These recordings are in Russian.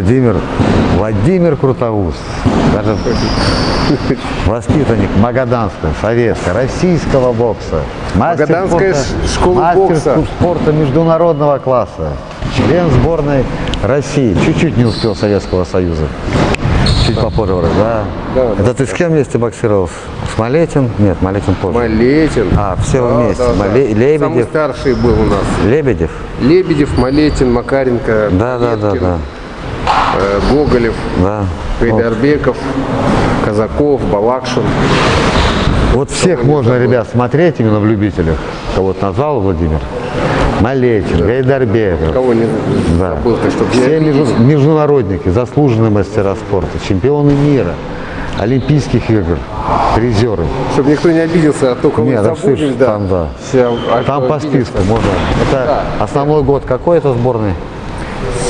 Владимир, Владимир Крутоус, даже воспитанник Магаданского, советского, российского бокса. Мастер Магаданская спорта- школа мастер бокса. спорта международного класса. Член сборной России. Чуть-чуть не успел Советского Союза. Чуть попозже, вроде, да. Да, Это ты с кем вместе боксировал? С Малетин? Нет, Малетин позже. Малетин. А, все вместе. Мале- Лебедев. Самый старший был у нас. Лебедев? Лебедев, Малетин, Макаренко, Да, да, да, Веткин, да. Э, Гоголев, Да. Гайдарбеков, Казаков, Балакшин. Вот всех можно, ребят, смотреть именно в любителях. Кого-то назвал Владимир? Малетин, Гайдарбеков. Кого не Да. забыл, ты что Все между- международники, заслуженные мастера спорта, чемпионы мира, Олимпийских игр, призеры. Чтобы никто не обиделся, а то кого Нет, забудем, слышишь, да. там, да. Все, а Там по списку можно. Это основной год какой это сборной?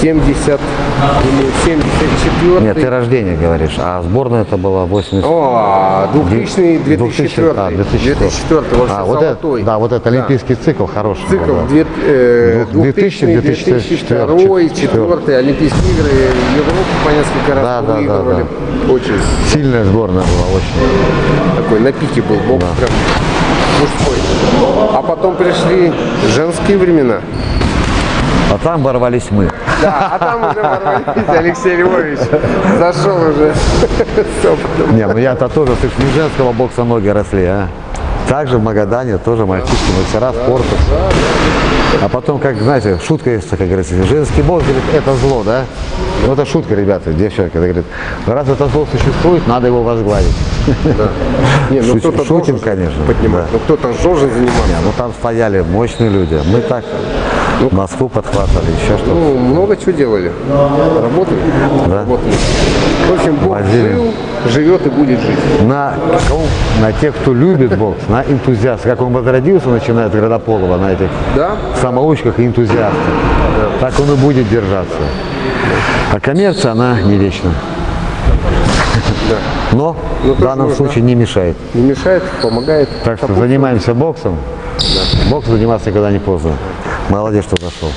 70 или 74 Нет, ты рождение говоришь, а сборная это была 80. О, 2000 2004 а, 2004. 2004 вообще А, вот это, да, вот это олимпийский цикл хороший. был, Цикл да. две- э, 2000, 2000, 2002, 2004, Олимпийские игры, Европу по несколько раз Да, да, да, выигрывали. Очень Сильная сборная была, очень. такой на пике был бокс прям мужской. А потом пришли женские времена. А там ворвались мы. Да, а там уже ворвались, Алексей Львович зашел уже. Не, ну я-то тоже, ты ж не женского бокса ноги росли, а? Также в Магадане тоже мальчишки, мастера спорта. А потом, как, знаете, шутка есть, как говорится, женский бокс, говорит, это зло, да? Ну, это шутка, ребята, девчонки, это говорит, раз это зло существует, надо его возглавить. Не, ну Шутим- кто-то шутим, конечно, поднимать, да. ну кто-то же должен заниматься. Не, ну там стояли мощные люди. Мы так Москву подхватывали, еще что-то. Ну, много чего делали. Работали. Работали. В общем, Бог Возили. жил, живет и будет жить. На, на тех, кто любит бокс, на энтузиастов. Как он возродился, начиная от Градополова, на этих Да? самоучках и энтузиастах. Так он и будет держаться. А коммерция, она не вечна. Но Ну, в данном нужно. случае не мешает. Не мешает, помогает. Так что занимаемся боксом. Бокс заниматься никогда не поздно. Молодец, что зашел.